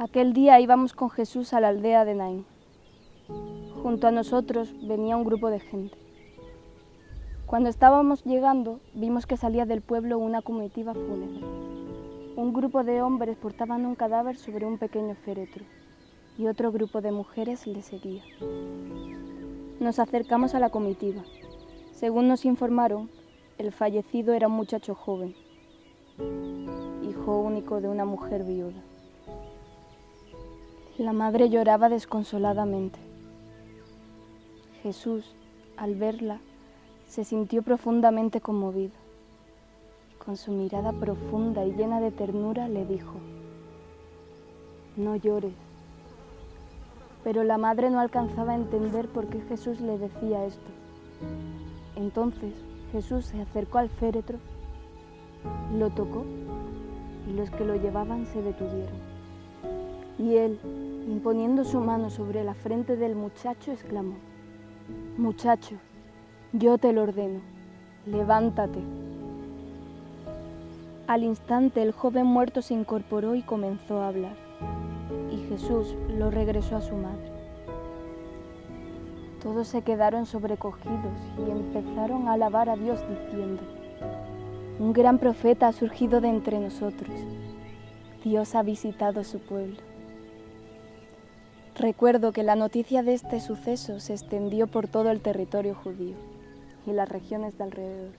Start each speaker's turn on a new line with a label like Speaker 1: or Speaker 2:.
Speaker 1: Aquel día íbamos con Jesús a la aldea de Naín. Junto a nosotros venía un grupo de gente. Cuando estábamos llegando, vimos que salía del pueblo una comitiva fúnebre. Un grupo de hombres portaban un cadáver sobre un pequeño féretro y otro grupo de mujeres le seguía. Nos acercamos a la comitiva. Según nos informaron, el fallecido era un muchacho joven, hijo único de una mujer viuda. La madre lloraba desconsoladamente. Jesús, al verla, se sintió profundamente conmovido. Con su mirada profunda y llena de ternura le dijo, no llores. Pero la madre no alcanzaba a entender por qué Jesús le decía esto. Entonces Jesús se acercó al féretro, lo tocó y los que lo llevaban se detuvieron. Y él, imponiendo su mano sobre la frente del muchacho, exclamó, Muchacho, yo te lo ordeno, levántate. Al instante el joven muerto se incorporó y comenzó a hablar, y Jesús lo regresó a su madre. Todos se quedaron sobrecogidos y empezaron a alabar a Dios diciendo, un gran profeta ha surgido de entre nosotros, Dios ha visitado su pueblo. Recuerdo que la noticia de este suceso se extendió por todo el territorio judío y las regiones de alrededor.